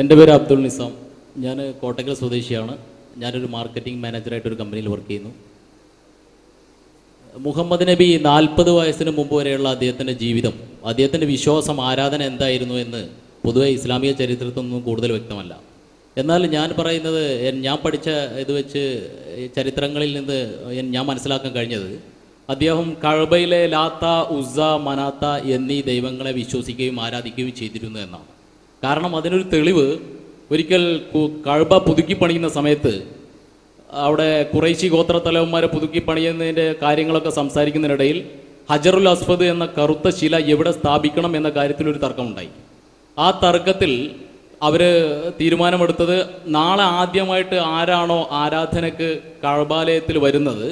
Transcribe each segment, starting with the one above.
എന്റെ പേര് അബ്ദുൾ നിസാം. ഞാൻ കോട്ടക്കൽ സ്വദേശിയാണ്. ഞാനൊരു മാർക്കറ്റിംഗ് മാനേജറായിട്ട് ഒരു കമ്പനിയിൽ വർക്ക് ചെയ്യുന്നു. മുഹമ്മദ് നബി നാൽപ്പത് വയസ്സിന് മുമ്പ് വരെയുള്ള അദ്ദേഹത്തിന്റെ ജീവിതം അദ്ദേഹത്തിന്റെ വിശ്വാസം ആരാധന എന്തായിരുന്നു എന്ന് പൊതുവെ ഇസ്ലാമിക ചരിത്രത്തിൽ നിന്നും കൂടുതൽ വ്യക്തമല്ല. എന്നാൽ ഞാൻ പറയുന്നത് ഞാൻ പഠിച്ച ഇത് വെച്ച് ചരിത്രങ്ങളിൽ നിന്ന് ഞാൻ മനസ്സിലാക്കാൻ കഴിഞ്ഞത് അദ്ദേഹം കഴബയിലെ ലാത്ത ഉസ മനാത്ത എന്നീ ദൈവങ്ങളെ വിശ്വസിക്കുകയും ആരാധിക്കുകയും ചെയ്തിരുന്നു എന്നാണ്. കാരണം അതിനൊരു തെളിവ് ഒരിക്കൽ കഴബ പുതുക്കി പണിയുന്ന സമയത്ത് അവിടെ കുറേശി ഗോത്ര തലവന്മാരെ പുതുക്കി പണിയുന്നതിന്റെ കാര്യങ്ങളൊക്കെ സംസാരിക്കുന്നതിനിടയിൽ ഹജറുൽ അസ്ഫദ് എന്ന കറുത്ത ശില എവിടെ സ്ഥാപിക്കണം എന്ന കാര്യത്തിൽ ഒരു തർക്കമുണ്ടായി. ആ തർക്കത്തിൽ അവർ തീരുമാനമെടുത്തത് നാളെ ആദ്യമായിട്ട് ആരാണോ ആരാധനക്ക് കഴബാലയത്തിൽ വരുന്നത്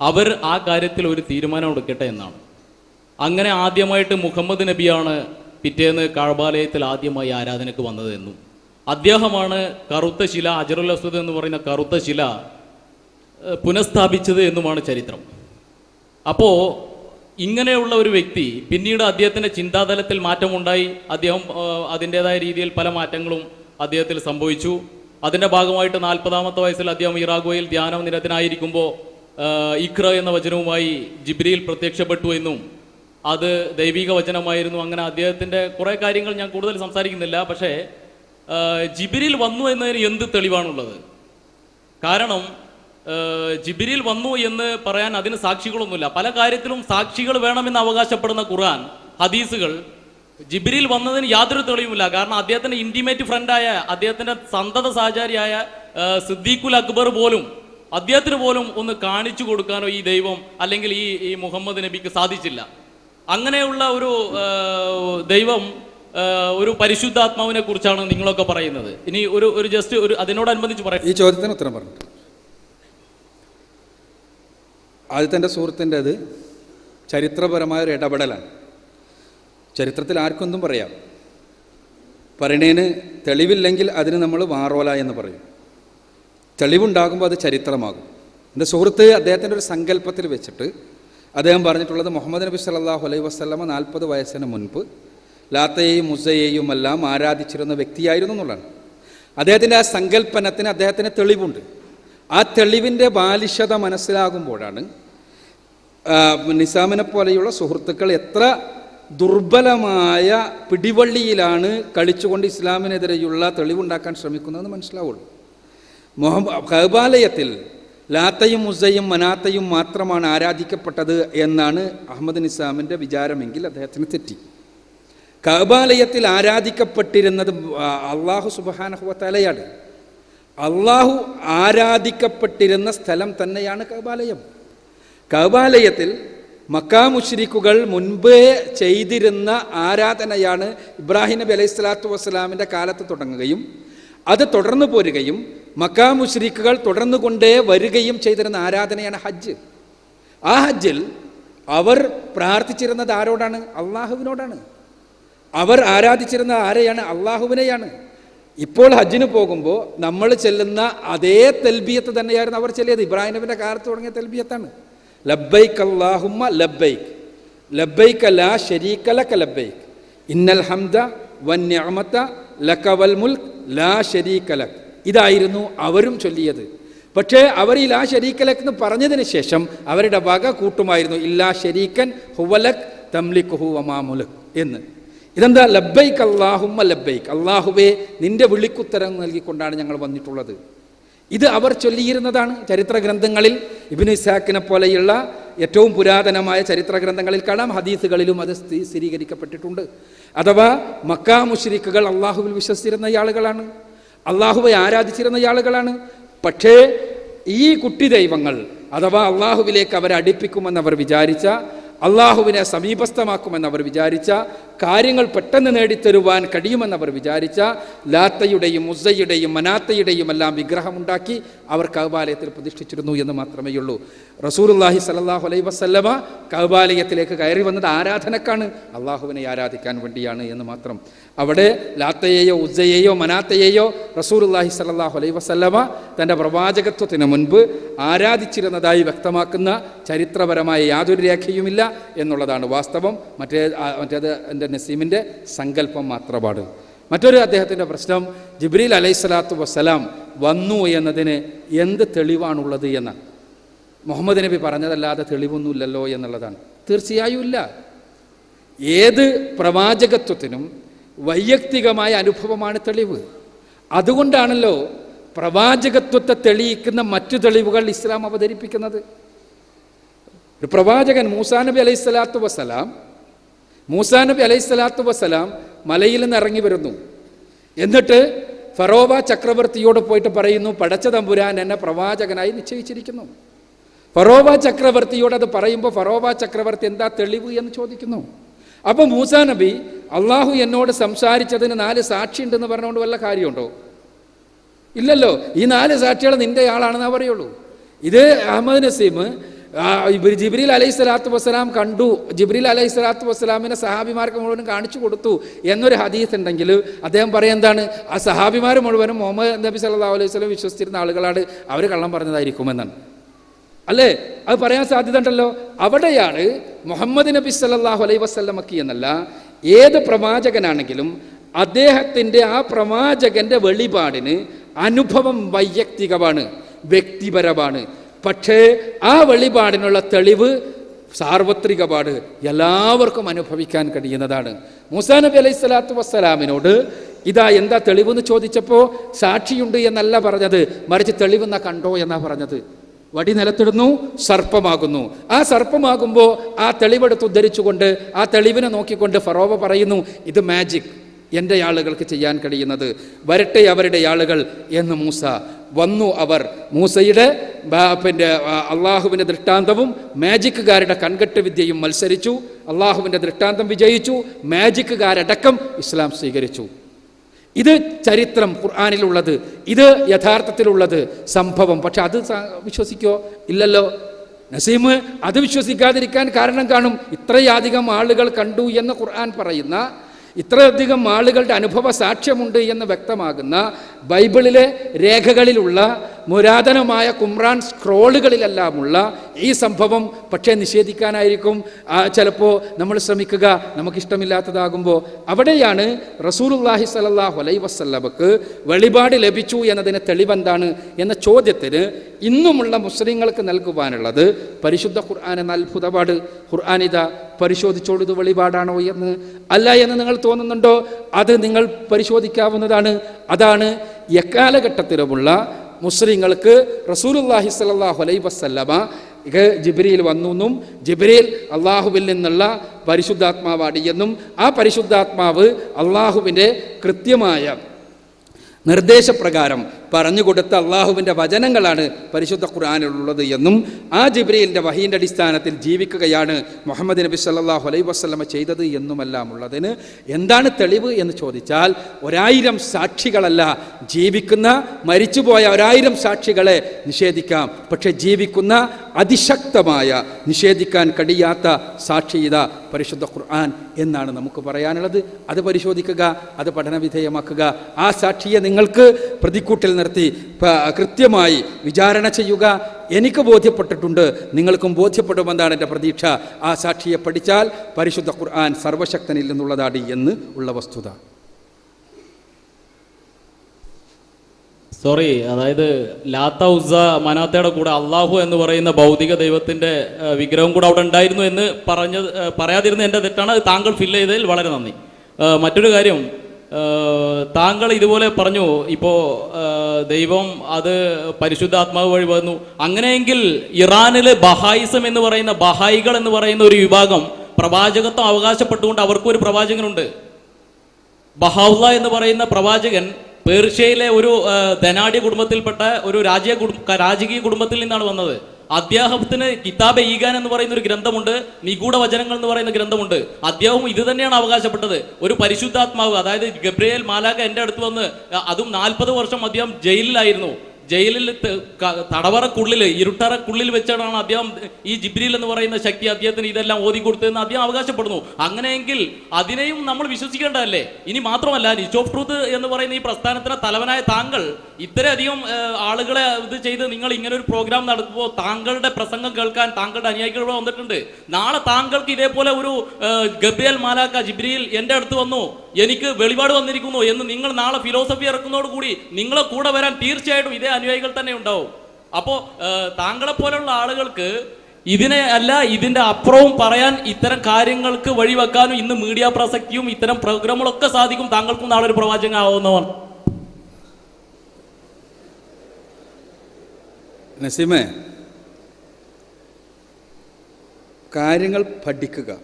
അവർ ആ കാര്യത്തിൽ ഒരു തീരുമാനം എടുക്കട്ടെ എന്നാണ്. അങ്ങനെ ആദ്യമായിട്ട് മുഹമ്മദ് നബിയാണ് പിറ്റേന്ന് കാഴ്ബാലയത്തിൽ ആദ്യമായി ആരാധനയ്ക്ക് വന്നത് എന്നും അദ്ദേഹമാണ് കറുത്ത ശില അജറുൽ അസ്വദ് എന്ന് പറയുന്ന കറുത്ത ശില പുനഃസ്ഥാപിച്ചത് എന്നുമാണ് ചരിത്രം. അപ്പോൾ ഇങ്ങനെയുള്ള ഒരു വ്യക്തി പിന്നീട് അദ്ദേഹത്തിന്റെ ചിന്താതലത്തിൽ മാറ്റമുണ്ടായി അദ്ദേഹം അതിന്റെതായ രീതിയിൽ പല മാറ്റങ്ങളും അദ്ദേഹത്തിൽ സംഭവിച്ചു. അതിന്റെ ഭാഗമായിട്ട് നാൽപ്പതാമത്തെ വയസ്സിൽ അദ്ദേഹം ഇറാഗോയിൽ ധ്യാനം നിരത്തിനായിരിക്കുമ്പോൾ ഇഖ്ര എന്ന വചനവുമായി ജിബ്രിയിൽ പ്രത്യക്ഷപ്പെട്ടു എന്നും അത് ദൈവിക വചനമായിരുന്നു. അങ്ങനെ അദ്ദേഹത്തിന്റെ കുറേ കാര്യങ്ങൾ ഞാൻ കൂടുതൽ സംസാരിക്കുന്നില്ല. പക്ഷേ ജിബിരിൽ വന്നു എന്നതിന് എന്ത് തെളിവാണുള്ളത്? കാരണം ജിബിരിൽ വന്നു എന്ന് പറയാൻ അതിന് സാക്ഷികളൊന്നുമില്ല. പല കാര്യത്തിലും സാക്ഷികൾ വേണമെന്ന് അവകാശപ്പെടുന്ന ഖുർആൻ ഹദീസുകൾ ജിബിരിൽ വന്നതിന് യാതൊരു തെളിവുമില്ല. കാരണം അദ്ദേഹത്തിന്റെ ഇന്റിമേറ്റ് ഫ്രണ്ടായ അദ്ദേഹത്തിന്റെ സന്തത സഹചാരിയായ സിദ്ദീഖുൽ അക്ബർ പോലും അദ്ദേഹത്തിന് പോലും ഒന്ന് കാണിച്ചു കൊടുക്കാനോ ഈ ദൈവം അല്ലെങ്കിൽ ഈ ഈ മുഹമ്മദ് നബിക്ക് സാധിച്ചില്ല. അങ്ങനെയുള്ള ഒരു ദൈവം ഒരു പരിശുദ്ധാത്മാവിനെ കുറിച്ചാണ് നിങ്ങളൊക്കെ പറയുന്നത്. ഇനി ഒരു ഒരു ജസ്റ്റ് ഒരു അതിനോടനുബന്ധിച്ച് പറയാം. ഈ ചോദ്യത്തിന് ഉത്തരം പറഞ്ഞു ആദ്യത്തെ എന്റെ സുഹൃത്തിന്റെത് ചരിത്രപരമായ ഒരു ഇടപെടലാണ്. ചരിത്രത്തിൽ ആർക്കൊന്നും പറയാം. പറയണേന് തെളിവില്ലെങ്കിൽ അതിന് നമ്മൾ വാറോല എന്ന് പറയും. തെളിവുണ്ടാകുമ്പോൾ അത് ചരിത്രമാകും. എന്റെ സുഹൃത്ത് അദ്ദേഹത്തിന്റെ ഒരു സങ്കല്പത്തിൽ വെച്ചിട്ട് അദ്ദേഹം പറഞ്ഞിട്ടുള്ളത് മുഹമ്മദ് നബി സല്ലാഹു അലൈഹി വസ്ലമ നാൽപ്പത് വയസ്സിന് മുൻപ് ലാത്തയെയും മുസയെയും എല്ലാം ആരാധിച്ചിരുന്ന വ്യക്തിയായിരുന്നു എന്നുള്ളതാണ്. അദ്ദേഹത്തിന്റെ ആ സങ്കല്പനത്തിന് അദ്ദേഹത്തിന് തെളിവുണ്ട്. ആ തെളിവിന്റെ ബാലിശത മനസ്സിലാകുമ്പോഴാണ് നിസാമിനെ പോലെയുള്ള സുഹൃത്തുക്കൾ എത്ര ദുർബലമായ പിടിവള്ളിയിലാണ് കളിച്ചുകൊണ്ട് ഇസ്ലാമിനെതിരെയുള്ള തെളിവുണ്ടാക്കാൻ ശ്രമിക്കുന്നതെന്ന് മനസ്സിലാവുള്ളൂ. മുഹമ്മ കബാലയത്തിൽ ലാത്തയും മുസയും മനാത്തയും മാത്രമാണ് ആരാധിക്കപ്പെട്ടത് എന്നാണ് അഹമ്മദ് നിസാമിന്റെ വിചാരമെങ്കിൽ അദ്ദേഹത്തിന് തെറ്റി. കബാലയത്തിൽ ആരാധിക്കപ്പെട്ടിരുന്നത് അള്ളാഹു സുബാനഹുവത്തലയാണ് അള്ളാഹു ആരാധിക്കപ്പെട്ടിരുന്ന സ്ഥലം തന്നെയാണ് കബാലയം കബാലയത്തിൽ മക്കാമുഷ്രിക്കുകൾ മുൻപേ ചെയ്തിരുന്ന ആരാധനയാണ് ഇബ്രാഹിം നബി അലൈഹി സ്വലാത്തു വസ്സലാമിന്റെ കാലത്ത് തുടങ്ങുകയും അത് തുടർന്നു പോരുകയും മക്കാമുഷ്രിക്കുകൾ തുടർന്നു കൊണ്ടേ വരികയും ചെയ്തിരുന്ന ആരാധനയാണ് ഹജ്ജ്. ആ ഹജ്ജിൽ അവർ പ്രാർത്ഥിച്ചിരുന്നത് ആരോടാണ്? അള്ളാഹുവിനോടാണ്. അവർ ആരാധിച്ചിരുന്ന ആരെയാണ്? അള്ളാഹുവിനെയാണ്. ഇപ്പോൾ ഹജ്ജിന് പോകുമ്പോൾ നമ്മൾ ചെല്ലുന്ന അതേ തെൽബിയത്ത് തന്നെയായിരുന്നു അവർ ചെല്ലിയത്. ഇബ്രാഹിം നബിന്റെ കാലത്ത് തുടങ്ങിയ തെൽബിയത്താണ്. ലബ്ബൈക്ക് അള്ളാഹുമ്മ ലബ്ബൈക്ക് ലബ്ബൈക്ക് ലാ ഷരീക ലക ലബ്ബൈക്ക് ഇന്നൽ ഹംദ വൻ ലക്കവൽ ലക വൽ മുൽക്ക് ലാ ഷരീക ലക്. ഇതായിരുന്നു അവരും ചൊല്ലിയത്. പക്ഷേ അവർ ഈ ലാ എന്ന് പറഞ്ഞതിന് ശേഷം അവരുടെ വക കൂട്ടുമായിരുന്നു. ഇല്ലാ ഷരീക്കൻ ഹുവലക് തംലിക്കുഹു വമാമുലക് എന്ന്. ഇതെന്താ? ലബ്ബൈക്ക് അള്ളാഹുമ്മ ലബ്ബൈക്ക് അള്ളാഹുവേ നിന്റെ വിളിക്കുത്തരം നൽകിക്കൊണ്ടാണ് ഞങ്ങൾ വന്നിട്ടുള്ളത്. ഇത് അവർ ചൊല്ലിയിരുന്നതാണ് ചരിത്ര ഗ്രന്ഥങ്ങളിൽ. ഇബിന് ഇസാക്കിനെ പോലെയുള്ള ഏറ്റവും പുരാതനമായ ചരിത്ര ഗ്രന്ഥങ്ങളിൽ കാണാം. ഹദീസുകളിലും അത് സ്ഥിരീകരിക്കപ്പെട്ടിട്ടുണ്ട്. അഥവാ മക്കാ മുഷരിക്കുകൾ അള്ളാഹുവിൽ വിശ്വസിച്ചിരുന്ന ആളുകളാണ് അള്ളാഹുവെ ആരാധിച്ചിരുന്ന ആളുകളാണ് പക്ഷേ ഈ കുട്ടി ദൈവങ്ങൾ അഥവാ അള്ളാഹുവിലേക്ക് അവരെ അവർ വിചാരിച്ച അള്ളാഹുവിനെ സമീപസ്ഥമാക്കുമെന്ന് അവർ വിചാരിച്ച കാര്യങ്ങൾ പെട്ടെന്ന് നേടിത്തരുവാൻ കഴിയുമെന്ന് അവർ വിചാരിച്ച ലാത്തയുടെയും മുസയുടെയും മനാത്തയുടെയും എല്ലാം വിഗ്രഹമുണ്ടാക്കി അവർ കൗബാലയത്തിൽ പ്രതിഷ്ഠിച്ചിരുന്നു എന്ന് മാത്രമേ ഉള്ളൂ. റസൂലുല്ലാഹി സലാഹു അലൈഹി വസല്ലമ കൗബാലയത്തിലേക്ക് കയറി വന്നത് ആരാധനക്കാണ്? അള്ളാഹുവിനെ ആരാധിക്കാൻ വേണ്ടിയാണ് എന്ന് മാത്രം. അവിടെ ലാത്തയെയോ ഉസയെയോ മനാത്തയെയോ റസൂർല്ലാഹി സലാഹു അലൈ വസല്ലമ തന്റെ പ്രവാചകത്വത്തിന് മുൻപ് ആരാധിച്ചിരുന്നതായി വ്യക്തമാക്കുന്ന ചരിത്രപരമായ യാതൊരു രേഖയുമില്ല. എന്നുള്ളതാണ് വാസ്തവം. മറ്റേ മറ്റേത് എന്റെ നസീമിന്റെ സങ്കല്പം മാത്രമാണ്. മറ്റൊരു അദ്ദേഹത്തിന്റെ പ്രശ്നം ജിബ്രീൽ അലൈഹി സ്വലാത്തു വസ്സലാം വന്നു എന്നതിന് എന്ത് തെളിവാണുള്ളത് എന്ന്. മുഹമ്മദ് നബി പറഞ്ഞതല്ലാതെ തെളിവൊന്നുമില്ലല്ലോ എന്നുള്ളതാണ്. തീർച്ചയായും ഇല്ല. ഏത് പ്രവാചകത്വത്തിനും വൈയക്തികമായ അനുഭവമാണ് തെളിവ്. അതുകൊണ്ടാണല്ലോ പ്രവാചകത്വത്തെ തെളിയിക്കുന്ന മറ്റു തെളിവുകൾ ഇസ്ലാം അവതരിപ്പിക്കുന്നത്. ഒരു പ്രവാചകൻ മൂസാ നബി അലൈഹി സ്വലാത്തു വസ്സലാം മൂസാ നബി അലൈഹി സ്വലാത്തു വസ്സലാം മലയിൽ നിന്ന് ഇറങ്ങി വരുന്നു. എന്നിട്ട് ഫറോവ ചക്രവർത്തിയോട് പോയിട്ട് പറയുന്നു പടച്ച തമ്പുരാൻ എന്നെ പ്രവാചകനായി നിശ്ചയിച്ചിരിക്കുന്നു. ഫറോവ ചക്രവർത്തിയോട് അത് പറയുമ്പോൾ ഫറോവ ചക്രവർത്തി എന്താ തെളിവ് എന്ന് ചോദിക്കുന്നു. അപ്പോൾ മൂസാ നബി അള്ളാഹു എന്നോട് സംസാരിച്ചതിന് നാല് സാക്ഷിയുണ്ടെന്ന് പറഞ്ഞുകൊണ്ട് വല്ല കാര്യമുണ്ടോ? ഇല്ലല്ലോ ഈ നാല് സാക്ഷികൾ നിന്റെ ആളാണെന്നാ പറയുള്ളൂ. ഇത് അഹമ്മദ് നസീം ജിബ്രീൽ അലൈഹി സ്വലാത്തു വസ്സലാം കണ്ടു. ജിബ്രീൽ അലൈഹി സ്വലാത്തു വസ്സലാമിനെ സഹാബിമാർക്ക് മുഴുവനും കാണിച്ചു കൊടുത്തു എന്നൊരു ഹദീസ് ഉണ്ടെങ്കിൽ അദ്ദേഹം പറയുക എന്താണ്? ആ സഹാബിമാർ മുഴുവനും മുഹമ്മദ് നബി സല്ലല്ലാഹു അലൈഹി സ്വലം വിശ്വസിച്ചിരുന്ന ആളുകളാണ്. അവർ കള്ളം പറഞ്ഞതായിരിക്കുമെന്നാണ് അല്ലേ? അത് പറയാൻ സാധ്യത ഉണ്ടല്ലോ. അവിടെയാണ് മുഹമ്മദ് നബി സല്ലാഹു അലൈഹി വസ്ലമക്കി എന്നല്ല ഏത് പ്രവാചകനാണെങ്കിലും അദ്ദേഹത്തിന്റെ ആ പ്രവാചകന്റെ വെളിപാടിന് അനുഭവം വൈയക്തികമാണ് വ്യക്തിപരമാണ്. പക്ഷേ ആ വെളിപാടിനുള്ള തെളിവ് സാർവത്രികപാട് എല്ലാവർക്കും അനുഭവിക്കാൻ കഴിയുന്നതാണ്. മൂസാ നബി അലൈഹി സ്വലാത്തു വസ്സലാമിനോട് ഇതാ എന്താ തെളിവെന്ന് ചോദിച്ചപ്പോൾ സാക്ഷിയുണ്ട് എന്നല്ല പറഞ്ഞത്. മറിച്ച് തെളിവെന്ന കണ്ടോ എന്നാ പറഞ്ഞത്. വടി നിലത്തിടുന്നു സർപ്പമാകുന്നു. ആ സർപ്പമാകുമ്പോൾ ആ തെളിവെടുത്ത് ഉദ്ധരിച്ചുകൊണ്ട് ആ തെളിവിനെ നോക്കിക്കൊണ്ട് ഫറോവ പറയുന്നു ഇത് മാജിക് എന്റെ ആളുകൾക്ക് ചെയ്യാൻ കഴിയുന്നത് വരട്ടെ അവരുടെ ആളുകൾ എന്ന് മൂസ വന്നു അവർ മൂസയുടെ പിന്നെ അള്ളാഹുവിന്റെ ദൃഷ്ടാന്തവും മാജിക്കുകാരുടെ കൺകെട്ട് വിദ്യയും മത്സരിച്ചു. അള്ളാഹുവിന്റെ ദൃഷ്ടാന്തം വിജയിച്ചു. മാജിക്കുകാരടക്കം ഇസ്ലാം സ്വീകരിച്ചു. ഇത് ചരിത്രം ഖുർആാനിലുള്ളത്. ഇത് യഥാർത്ഥത്തിലുള്ളത് സംഭവം. പക്ഷെ അത് വിശ്വസിക്കോ? ഇല്ലല്ലോ. നസീം അത് വിശ്വസിക്കാതിരിക്കാൻ കാരണം കാണും. ഇത്രയധികം ആളുകൾ കണ്ടു എന്ന് ഖുർആൻ പറയുന്ന ഇത്രയധികം ആളുകളുടെ അനുഭവ സാക്ഷ്യമുണ്ട് എന്ന് വ്യക്തമാകുന്ന ബൈബിളിലെ രേഖകളിലുള്ള പുരാതനമായ കുമ്രാൻ സ്ക്രോളുകളിലെല്ലാമുള്ള ഈ സംഭവം പക്ഷേ നിഷേധിക്കാനായിരിക്കും. ചിലപ്പോൾ നമ്മൾ ശ്രമിക്കുക നമുക്കിഷ്ടമില്ലാത്തതാകുമ്പോൾ അവിടെയാണ് റസൂലുല്ലാഹി സലല്ലാഹു അലൈ വസ്ല്ലമക്ക് വെളിപാട് ലഭിച്ചു എന്നതിന് തെളിവെന്താണ് എന്ന ചോദ്യത്തിന് ഇന്നുമുള്ള മുസ്ലിങ്ങൾക്ക് നൽകുവാനുള്ളത് പരിശുദ്ധ ഖുർആൻ എന്ന അത്ഭുതപാട്. ഖുർആാനിത പരിശോധിച്ചോളൂ ഇത് വെളിപാടാണോ എന്ന്. അല്ല എന്ന് നിങ്ങൾ തോന്നുന്നുണ്ടോ? അത് നിങ്ങൾ പരിശോധിക്കാവുന്നതാണ്. അതാണ് എക്കാലഘട്ടത്തിലുമുള്ള മുസ്ലിങ്ങൾക്ക് റസൂലുല്ലാഹി സ്വല്ലല്ലാഹു അലൈഹി വസല്ലമ ഇത് ജിബ്രീൽ വന്നു എന്നും ജിബ്രീൽ അള്ളാഹുവിൽ നിന്നുള്ള പരിശുദ്ധാത്മാവാണ് എന്നും ആ പരിശുദ്ധാത്മാവ് അള്ളാഹുവിന്റെ കൃത്യമായ നിർദ്ദേശപ്രകാരം പറഞ്ഞുകൊടുത്ത അള്ളാഹുവിന്റെ വചനങ്ങളാണ് പരിശുദ്ധ ഖുർആാനിലുള്ളത് എന്നും ആ ജിബ്രീലിന്റെ വഹീന്റെ അടിസ്ഥാനത്തിൽ ജീവിക്കുകയാണ് മുഹമ്മദ് നബി സല്ലാഹു അലൈഹി വസ്ലമ ചെയ്തത് എന്നുമെല്ലാം ഉള്ളതിന് എന്താണ് തെളിവ് എന്ന് ചോദിച്ചാൽ ഒരായിരം സാക്ഷികളല്ല ജീവിക്കുന്ന മരിച്ചുപോയ ഒരായിരം സാക്ഷികളെ നിഷേധിക്കാം. പക്ഷെ ജീവിക്കുന്ന അതിശക്തമായ നിഷേധിക്കാൻ കഴിയാത്ത സാക്ഷിത പരിശുദ്ധ ഖുർആൻ എന്നാണ് നമുക്ക് പറയാനുള്ളത്. അത് പരിശോധിക്കുക അത് പഠനവിധേയമാക്കുക. ആ സാക്ഷിയെ നിങ്ങൾക്ക് പ്രതിക്കൂട്ടിൽ നിർത്തി കൃത്യമായി വിചാരണ ചെയ്യുക. എനിക്ക് ബോധ്യപ്പെട്ടിട്ടുണ്ട്. നിങ്ങൾക്കും ബോധ്യപ്പെടുമെന്നാണ് എന്റെ പ്രതീക്ഷ. ആ സാക്ഷിയെ പഠിച്ചാൽ പരിശുദ്ധ ഖുർആൻ സർവശക്തനിൽ നിന്നുള്ളതാണ് എന്ന് ഉള്ള വസ്തുത. സോറി അതായത് ലാത്ത ഉസ മനാത്തയുടെ കൂടെ അള്ളാഹു എന്ന് പറയുന്ന ഭൗതിക ദൈവത്തിന്റെ വിഗ്രഹം കൂടെ അവിടെ ഉണ്ടായിരുന്നു എന്ന് പറഞ്ഞത് പറയാതിരുന്ന എന്റെ തെറ്റാണ്. താങ്കൾ ഫില്ല് ചെയ്തതിൽ വളരെ നന്ദി. മറ്റൊരു കാര്യം താങ്കൾ ഇതുപോലെ പറഞ്ഞു ഇപ്പോ ദൈവം അത് പരിശുദ്ധാത്മാവ് വഴി വന്നു. അങ്ങനെയെങ്കിൽ ഇറാനിലെ ബഹായിസം എന്ന് പറയുന്ന ബഹായികൾ എന്ന് പറയുന്ന ഒരു വിഭാഗം പ്രവാചകത്വം അവകാശപ്പെട്ടുകൊണ്ട് അവർക്കും ഒരു പ്രവാചകനുണ്ട്. ബഹാവുള്ള എന്ന് പറയുന്ന പ്രവാചകൻ പേർഷ്യയിലെ ഒരു ധനാഢ്യ കുടുംബത്തിൽപ്പെട്ട ഒരു രാജ്യ രാജകീയ കുടുംബത്തിൽ നിന്നാണ് വന്നത്. അദ്ദേഹത്തിന് കിതാബ് ഈഗാൻ എന്ന് പറയുന്ന ഒരു ഗ്രന്ഥമുണ്ട് നിഗൂഢ വചനങ്ങൾ എന്ന് പറയുന്ന ഗ്രന്ഥമുണ്ട്. അദ്ദേഹവും ഇത് തന്നെയാണ് അവകാശപ്പെട്ടത്. ഒരു പരിശുദ്ധാത്മാവ് അതായത് ഗബ്രിയേൽ മാലാക എന്റെ അടുത്ത് വന്ന് അതും നാൽപ്പത് വർഷം അദ്ദേഹം ജയിലിലായിരുന്നു. ജയിലിൽ തടവറക്കുള്ളിൽ ഇരുട്ടറക്കുള്ളിൽ വെച്ചാണ് അദ്ദേഹം ഈ ജിബ്രീൽ എന്ന് പറയുന്ന ശക്തി അദ്ദേഹത്തിന് ഇതെല്ലാം ഓതി കൊടുത്തതെന്ന് അദ്ദേഹം അവകാശപ്പെടുന്നു. അങ്ങനെയെങ്കിൽ അതിനെയും നമ്മൾ വിശ്വസിക്കേണ്ടതല്ലേ? ഇനി മാത്രമല്ല ഓഫ് ട്രൂത്ത് എന്ന് പറയുന്ന ഈ പ്രസ്ഥാനത്തിന് തലവനായ താങ്കൾ ഇത്രയധികം ആളുകളെ ഇത് ചെയ്ത് നിങ്ങൾ ഇങ്ങനെ ഒരു പ്രോഗ്രാം നടത്തുമ്പോൾ താങ്കളുടെ പ്രസംഗം കേൾക്കാൻ താങ്കളുടെ അനുയായികൾ വന്നിട്ടുണ്ട്. നാളെ താങ്കൾക്ക് ഇതേപോലെ ഒരു ഗബ്രിയൽ മാലാക്ക ജിബ്രിയിൽ എന്റെ അടുത്ത് വന്നു. എനിക്ക് വെളിപാട് വന്നിരിക്കുന്നു എന്ന് നിങ്ങൾ നാളെ ഫിലോസഫി ഇറക്കുന്നതോടുകൂടി നിങ്ങളെ കൂടെ വരാൻ തീർച്ചയായിട്ടും ഇതേ അനുയായികൾ തന്നെ ഉണ്ടാവും. അപ്പോൾ താങ്കളെ പോലെയുള്ള ആളുകൾക്ക് ഇതിനെ അല്ല ഇതിന്റെ അപ്പുറവും പറയാൻ ഇത്തരം കാര്യങ്ങൾക്ക് വഴിവെക്കാനും ഇന്ന് മീഡിയ പ്രസക്തിയും ഇത്തരം പ്രോഗ്രാമുകളൊക്കെ സാധിക്കും താങ്കൾക്കും നാളെ ഒരു പ്രവാചകൻ നസീമേ കാര്യങ്ങൾ പഠിക്കുക.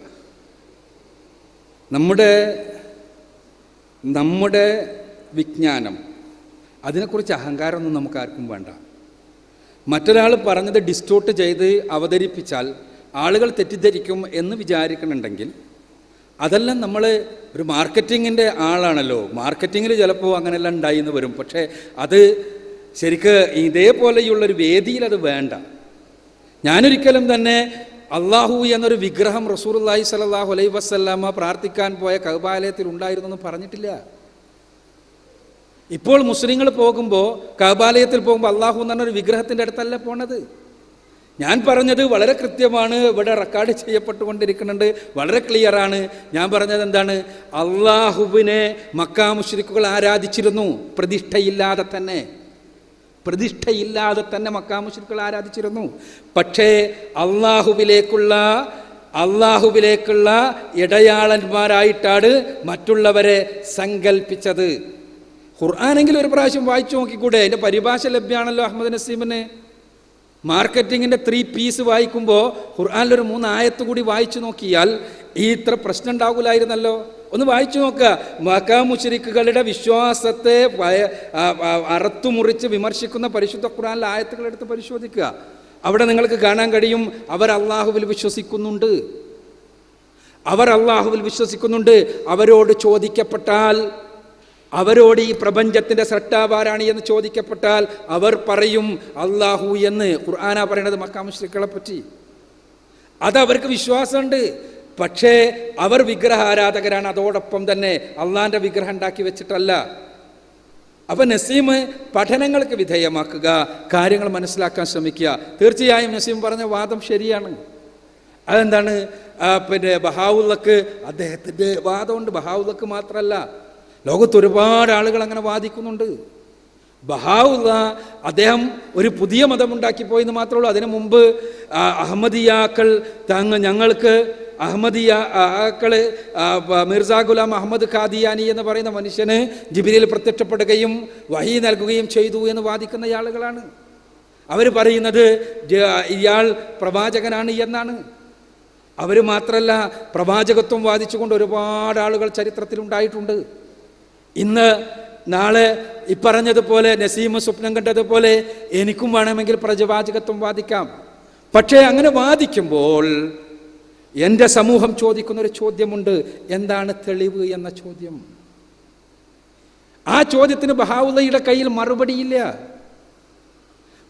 നമ്മുടെ നമ്മുടെ വിജ്ഞാനം അതിനെക്കുറിച്ച് അഹങ്കാരമൊന്നും നമുക്ക് ആർക്കും വേണ്ട. മറ്റൊരാൾ പറഞ്ഞത് ഡിസ്റ്റോട്ട് ചെയ്ത് അവതരിപ്പിച്ചാൽ ആളുകൾ തെറ്റിദ്ധരിക്കും എന്ന് വിചാരിക്കണമെങ്കിൽ അതെല്ലാം നമ്മൾ ഒരു മാർക്കറ്റിങ്ങിന്റെ ആളാണല്ലോ. മാർക്കറ്റിങ്ങിൽ ചിലപ്പോൾ അങ്ങനെയെല്ലാം ഉണ്ടായി എന്ന് വരും. പക്ഷേ അത് ശരിക്ക് ഇതേപോലെയുള്ളൊരു വേദിയിൽ അത് വേണ്ട. ഞാനൊരിക്കലും തന്നെ അള്ളാഹു എന്നൊരു വിഗ്രഹം റസൂർല്ലാഹി സലാഹു അലൈ വസ്ല്ലാമ പ്രാർത്ഥിക്കാൻ പോയ കൗബാലയത്തിൽ ഉണ്ടായിരുന്നു എന്ന് പറഞ്ഞിട്ടില്ല. ഇപ്പോൾ മുസ്ലിങ്ങൾ പോകുമ്പോൾ കൗബാലയത്തിൽ പോകുമ്പോൾ അള്ളാഹു എന്ന് പറഞ്ഞൊരു വിഗ്രഹത്തിന്റെ അടുത്തല്ല പോണത്. ഞാൻ പറഞ്ഞത് വളരെ കൃത്യമാണ് ഇവിടെ റെക്കോർഡ് ചെയ്യപ്പെട്ടുകൊണ്ടിരിക്കുന്നുണ്ട് വളരെ ക്ലിയറാണ് ഞാൻ പറഞ്ഞത് എന്താണ്? അള്ളാഹുവിനെ മക്കാ മുഷ്രിക്കുകൾ ആരാധിച്ചിരുന്നു പ്രതിഷ്ഠയില്ലാതെ തന്നെ. പ്രതിഷ്ഠയില്ലാതെ തന്നെ മക്കാ മുഷ്രിക്കുകൾ ആരാധിച്ചിരുന്നു. പക്ഷേ അള്ളാഹുവിലേക്കുള്ള അള്ളാഹുവിലേക്കുള്ള ഇടയാളന്മാരായിട്ടാണ് മറ്റുള്ളവരെ സങ്കല്പിച്ചത് ഖുർആാനെങ്കിലും ഒരു പ്രാവശ്യം വായിച്ചു നോക്കിക്കൂടെ? അതിന്റെ പരിഭാഷ ലഭ്യമാണല്ലോ അഹമ്മദ് നസീമിന്. മാർക്കറ്റിങ്ങിന്റെ ത്രീ പീസ് വായിക്കുമ്പോൾ ഖുർആാനിലൊരു മൂന്ന് ആയത്ത് കൂടി വായിച്ചു നോക്കിയാൽ ഈ ഇത്ര പ്രശ്നം ഉണ്ടാകില്ലായിരുന്നല്ലോ ഒന്ന് വായിച്ചു നോക്കുക മക്കാ മുഷരിക്കുകളുടെ വിശ്വാസത്തെ അറുത്തുമുറിച്ച് വിമർശിക്കുന്ന പരിശുദ്ധ ഖുറാനിലെ ആയത്തുകൾ എടുത്ത് പരിശോധിക്കുക. അവിടെ നിങ്ങൾക്ക് കാണാൻ കഴിയും അവർ അള്ളാഹുവിൽ വിശ്വസിക്കുന്നുണ്ട്. അവർ അള്ളാഹുവിൽ വിശ്വസിക്കുന്നുണ്ട്. അവരോട് ചോദിക്കപ്പെട്ടാൽ അവരോട് ഈ പ്രപഞ്ചത്തിന്റെ സൃഷ്ടാവാരാണ് എന്ന് ചോദിക്കപ്പെട്ടാൽ അവർ പറയും അള്ളാഹു എന്ന്. ഖുർആാന പറയണത് മക്കാമുശ്രിക്കളെ പറ്റി. അതവർക്ക് വിശ്വാസമുണ്ട്. പക്ഷേ അവർ വിഗ്രഹ ആരാധകരാണ് അതോടൊപ്പം തന്നെ അള്ളാന്റെ വിഗ്രഹം ഉണ്ടാക്കി വെച്ചിട്ടല്ല. അപ്പം നസീം പഠനങ്ങൾക്ക് വിധേയമാക്കുക കാര്യങ്ങൾ മനസ്സിലാക്കാൻ ശ്രമിക്കുക. തീർച്ചയായും നസീം പറഞ്ഞ വാദം ശരിയാണ്. അതെന്താണ്? പിന്നെ ബഹാവുള്ളക്ക് അദ്ദേഹത്തിന്റെ വാദമുണ്ട്. ബഹാവുള്ളക്ക് മാത്രമല്ല ലോകത്ത് ഒരുപാട് ആളുകൾ അങ്ങനെ വാദിക്കുന്നുണ്ട്. ബഹാവുള്ള അദ്ദേഹം ഒരു പുതിയ മതമുണ്ടാക്കി പോയെന്ന് മാത്രമേ ഉള്ളൂ. അതിനു മുമ്പ് അഹമ്മദിയാക്കൾ തങ്ങ ഞങ്ങൾക്ക് അഹമ്മദിയ ആക്കൾ മിർസ ഗുലാം അഹമ്മദ് ഖാദിയാനി എന്ന് പറയുന്ന മനുഷ്യന് ജിബിരിയിൽ പ്രത്യക്ഷപ്പെടുകയും വഹി നൽകുകയും ചെയ്തു എന്ന് വാദിക്കുന്ന ആളുകളാണ് അവർ പറയുന്നത് ഇയാൾ പ്രവാചകനാണ് എന്നാണ്. അവർ മാത്രമല്ല പ്രവാചകത്വം വാദിച്ചുകൊണ്ട് ഒരുപാട് ആളുകൾ ചരിത്രത്തിൽ ഉണ്ടായിട്ടുണ്ട്. ഇന്ന് നാളെ ഇപ്പറഞ്ഞതുപോലെ നസീമ സ്വപ്നം കണ്ടതുപോലെ എനിക്കും വേണമെങ്കിൽ പ്രജവാചകത്വം വാദിക്കാം. പക്ഷേ അങ്ങനെ വാദിക്കുമ്പോൾ എന്റെ സമൂഹം ചോദിക്കുന്ന ഒരു ചോദ്യമുണ്ട് എന്താണ് തെളിവ് എന്ന ചോദ്യം. ആ ചോദ്യത്തിന് ബഹാവുള്ളയുടെ കയ്യിൽ മറുപടിയില്ല.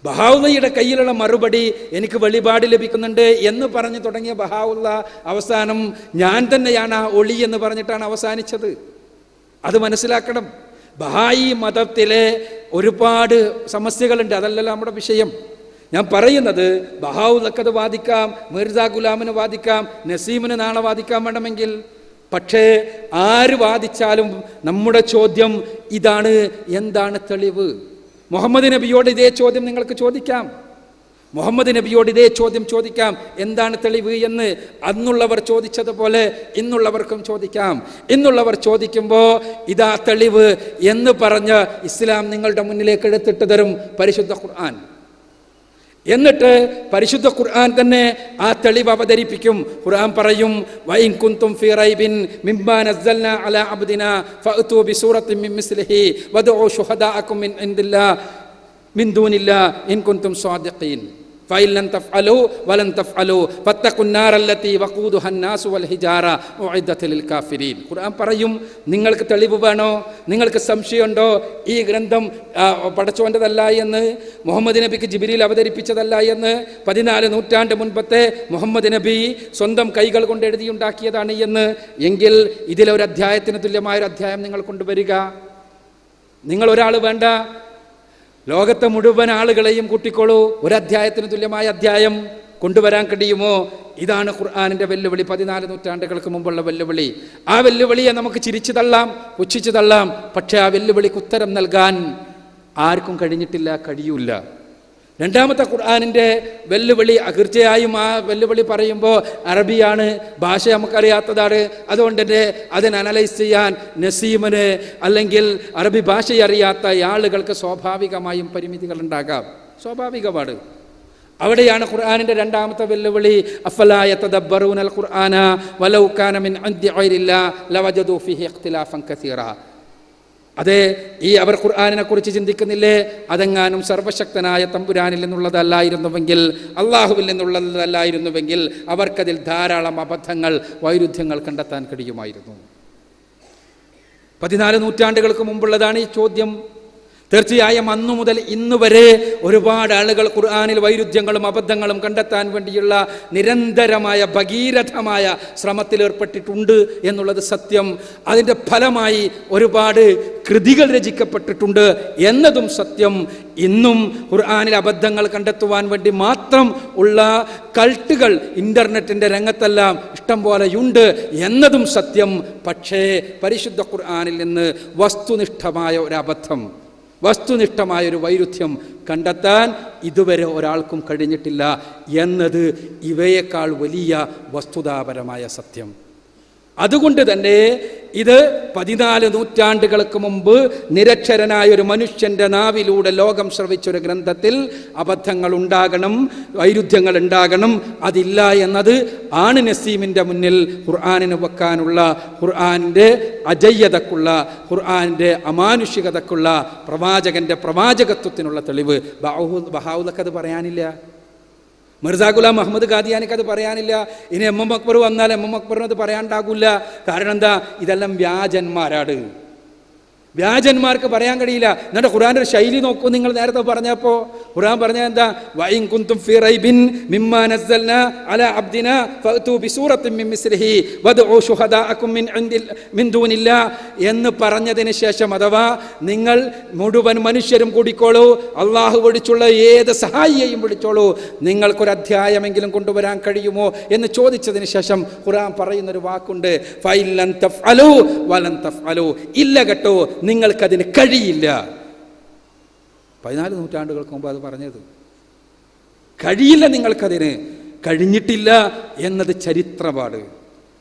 ബഹാവുള്ളയുടെ കയ്യിലുള്ള മറുപടി എനിക്ക് വെളിപാട് ലഭിക്കുന്നുണ്ട് എന്ന് പറഞ്ഞു തുടങ്ങിയ ബഹാവുള്ള അവസാനം ഞാൻ തന്നെയാണ് ആ ഒളി എന്ന് പറഞ്ഞിട്ടാണ് അവസാനിച്ചത്. അത് മനസ്സിലാക്കണം. ബഹായി മതത്തിലെ ഒരുപാട് സമസ്യകളുണ്ട്. അതല്ലല്ലോ നമ്മുടെ വിഷയം. ഞാൻ പറയുന്നത് ബഹാവുള്ളക്കത് വാദിക്കാം മിർജ ഗുലാമിന് വാദിക്കാം നസീമിന് നാളെ വാദിക്കാൻ വേണമെങ്കിൽ. പക്ഷേ ആര് വാദിച്ചാലും നമ്മുടെ ചോദ്യം ഇതാണ് എന്താണ് തെളിവ്? മുഹമ്മദ് നബിയോട് ഇതേ ചോദ്യം നിങ്ങൾക്ക് ചോദിക്കാം. മുഹമ്മദ് നബിയോട് ഇതേ ചോദ്യം ചോദിക്കാം. എന്താണ് തെളിവ് എന്ന് അന്നുള്ളവർ ചോദിച്ചതുപോലെ ഇന്നുള്ളവർക്കും ചോദിക്കാം. ഇന്നുള്ളവർ ചോദിക്കുമ്പോൾ ഇതാ തെളിവ് എന്ന് പറഞ്ഞ് ഇസ്ലാം നിങ്ങളുടെ മുന്നിലേക്ക് എടുത്തിട്ട് തരും പരിശുദ്ധ ഖുർആൻ. എന്നിട്ട് പരിശുദ്ധ ഖുർആൻ തന്നെ ആ തെളിവ് അവതരിപ്പിക്കും. ഖുർആൻ പറയും വൈൻ കുന്തും ഫീ റൈബിൻ മിമ്മാ നസ്സൽനാ അലാ അബ്ദിനാ ഫഅതു ബിസൂറത്തിൻ മിൻ മിസ്ലിഹി വദഉ ശുഹദാഅകും മിൻ ഇൻദില്ലാ മിൻ ദൂനില്ലാ ഇൻ കുന്തും സ്വാദിഖീൻ ഹന്നാസു വൽ കാഫിരീൻ. ഖുർആൻ പറയും നിങ്ങൾക്ക് തെളിവ് വേണോ? നിങ്ങൾക്ക് സംശയമുണ്ടോ? ഈ ഗ്രന്ഥം പടച്ചോന്റെതല്ല എന്ന് മുഹമ്മദ് നബിക്ക് ജിബിരിയിൽ അവതരിപ്പിച്ചതല്ല എന്ന് പതിനാല് നൂറ്റാണ്ട് മുൻപത്തെ മുഹമ്മദ് നബി സ്വന്തം കൈകൾ കൊണ്ട് എഴുതിയുണ്ടാക്കിയതാണ് എന്ന് എങ്കിൽ ഇതിലൊരു അധ്യായത്തിന് തുല്യമായൊരു അധ്യായം നിങ്ങൾ കൊണ്ടുവരിക. നിങ്ങൾ ഒരാൾ വേണ്ട ലോകത്തെ മുഴുവൻ ആളുകളെയും കൂട്ടിക്കോളൂ. ഒരു അധ്യായത്തിന് തുല്യമായ അധ്യായം കൊണ്ടുവരാൻ കഴിയുമോ? ഇതാണ് ഖുർആാനിന്റെ വെല്ലുവിളി. പതിനാല് നൂറ്റാണ്ടുകൾക്ക് മുമ്പുള്ള വെല്ലുവിളി. ആ വെല്ലുവിളിയെ നമുക്ക് ചിരിച്ചു തള്ളാം പുച്ഛിച്ചു തള്ളാം. പക്ഷേ ആ വെല്ലുവിളിക്ക് ഉത്തരം നൽകാൻ ആർക്കും കഴിഞ്ഞിട്ടില്ല കഴിയൂല രണ്ടാമത്തെ ഖുർആാനിന്റെ വെല്ലുവിളി തീർച്ചയായും ആ വെല്ലുവിളി പറയുമ്പോൾ അറബിയാണ് ഭാഷ നമുക്കറിയാത്തതാണ്. അതുകൊണ്ട് തന്നെ അതിന് അനലൈസ് ചെയ്യാൻ നസീമന് അല്ലെങ്കിൽ അറബി ഭാഷ അറിയാത്ത ആളുകൾക്ക് സ്വാഭാവികമായും പരിമിതികൾ ഉണ്ടാകാം സ്വാഭാവികമാണ്. അവിടെയാണ് ഖുർആാനിന്റെ രണ്ടാമത്തെ വെല്ലുവിളി അഫലായ തദബ്ബറൂനൽ ഖുർആന വലൗ കാന മിൻ അൻദി ഗൈരില്ല ലവജദു ഫീഹി ഇഖ്തിലാഫൻ കസീറ. അതെ ഈ അവർ ഖുർആാനിനെ കുറിച്ച് ചിന്തിക്കുന്നില്ലേ? അതെങ്ങാനും സർവശക്തനായ തമ്പുരാനിൽ നിന്നുള്ളതല്ലായിരുന്നുവെങ്കിൽ അള്ളാഹുവിൽ നിന്നുള്ളതല്ലായിരുന്നുവെങ്കിൽ അവർക്കതിൽ ധാരാളം അബദ്ധങ്ങൾ വൈരുദ്ധ്യങ്ങൾ കണ്ടെത്താൻ കഴിയുമായിരുന്നു. പതിനാല് നൂറ്റാണ്ടുകൾക്ക് മുമ്പുള്ളതാണ് ഈ ചോദ്യം. തീർച്ചയായും അന്നു മുതൽ ഇന്നു വരെ ഒരുപാട് ആളുകൾ ഖുർആാനിൽ വൈരുദ്ധ്യങ്ങളും അബദ്ധങ്ങളും കണ്ടെത്താൻ വേണ്ടിയുള്ള നിരന്തരമായ ഭഗീരഥമായ ശ്രമത്തിലേർപ്പെട്ടിട്ടുണ്ട് എന്നുള്ളത് സത്യം. അതിന്റെ ഫലമായി ഒരുപാട് കൃതികൾ രചിക്കപ്പെട്ടിട്ടുണ്ട് എന്നതും സത്യം. ഇന്നും ഖുർആാനിൽ അബദ്ധങ്ങൾ കണ്ടെത്തുവാൻ വേണ്ടി മാത്രം ഉള്ള കൾട്ടുകൾ ഇന്റർനെറ്റിന്റെ രംഗത്തെല്ലാം ഇഷ്ടം പോലെയുണ്ട് എന്നതും സത്യം. പക്ഷേ പരിശുദ്ധ ഖുർആാനിൽ നിന്ന് വസ്തുനിഷ്ഠമായ ഒരു അബദ്ധം വസ്തുനിഷ്ഠമായ ഒരു വൈരുദ്ധ്യം കണ്ടെത്താൻ ഇതുവരെ ഒരാൾക്കും കഴിഞ്ഞിട്ടില്ല എന്നത് ഇവയേക്കാൾ വലിയ വസ്തുതാപരമായ സത്യം. അതുകൊണ്ട് തന്നെ ഇത് പതിനാല് നൂറ്റാണ്ടുകൾക്ക് മുമ്പ് നിരക്ഷരനായ ഒരു മനുഷ്യന്റെ നാവിലൂടെ ലോകം ശ്രവിച്ചൊരു ഗ്രന്ഥത്തിൽ അബദ്ധങ്ങൾ ഉണ്ടാകണം വൈരുദ്ധ്യങ്ങൾ ഉണ്ടാകണം. അതില്ല എന്നത് ആണ് നസീമിന്റെ മുന്നിൽ ഖുർആാനിന് വെക്കാനുള്ള ഖുർആാനിന്റെ അജയ്യതക്കുള്ള ഖുർആാനിന്റെ അമാനുഷികതക്കുള്ള പ്രവാചകന്റെ പ്രവാചകത്വത്തിനുള്ള തെളിവ്. ബഹാവുലക്ക് അത് പറയാനില്ല. മിർസ ഗുലാം മുഹമ്മദ് ഖാദിയാനിക്ക് അത് പറയാനില്ല. ഇനി എം എം അക്ബർ വന്നാൽ എം എം അക്ബറിനത് പറയാണ്ടാകില്ല പറയാണ്ടാകൂല കാരണം എന്താ? ഇതെല്ലാം വ്യാജന്മാരാണ്. വ്യാജന്മാർക്ക് പറയാൻ കഴിയില്ല. എന്നിട്ട് ഖുറാന്റെ ഒരു ശൈലി നോക്കൂ നിങ്ങൾ നേരത്തെ പറഞ്ഞപ്പോൾ ഖുറാൻ പറഞ്ഞ എന്താ? വൈൻ കുന്തും ഫി റൈബിൻ മിമ്മാ നസ്സൽന അല അബ്ദിന ഫഅതു ബിസൂറത്തിൻ മിൻ മിസ്ലിഹി വദ്ഉ ശുഹദാഅകും മിൻ ഇൻദിൽ മിൻ ദൂനില്ല എന്ന് പറഞ്ഞതിന് ശേഷം അഥവാ നിങ്ങൾ മുഴുവൻ മനുഷ്യരും കൂടിക്കോളൂ അള്ളാഹു വിളിച്ചുള്ള ഏത് സഹായിയെയും വിളിച്ചോളൂ നിങ്ങൾക്കൊരു അധ്യായമെങ്കിലും കൊണ്ടുവരാൻ കഴിയുമോ എന്ന് ചോദിച്ചതിന് ശേഷം ഖുറാൻ പറയുന്നൊരു വാക്കുണ്ട് ഫൈലൻ തഫ്അലു വലൻ തഫ്അലു. ഇല്ല കേട്ടോ നിങ്ങൾക്കതിന് കഴിയില്ല. പതിനാല് നൂറ്റാണ്ടുകൾക്ക് മുമ്പ് അത് പറഞ്ഞത്. കഴിയില്ല നിങ്ങൾക്കതിന്. കഴിഞ്ഞിട്ടില്ല എന്നത് ചരിത്രപാട്.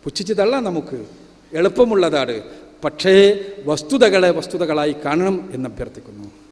പുച്ഛിച്ച് തള്ളാം നമുക്ക്. എളുപ്പമുള്ളതാണ്. പക്ഷേ വസ്തുതകളെ വസ്തുതകളായി കാണണം എന്ന് അഭ്യർത്ഥിക്കുന്നു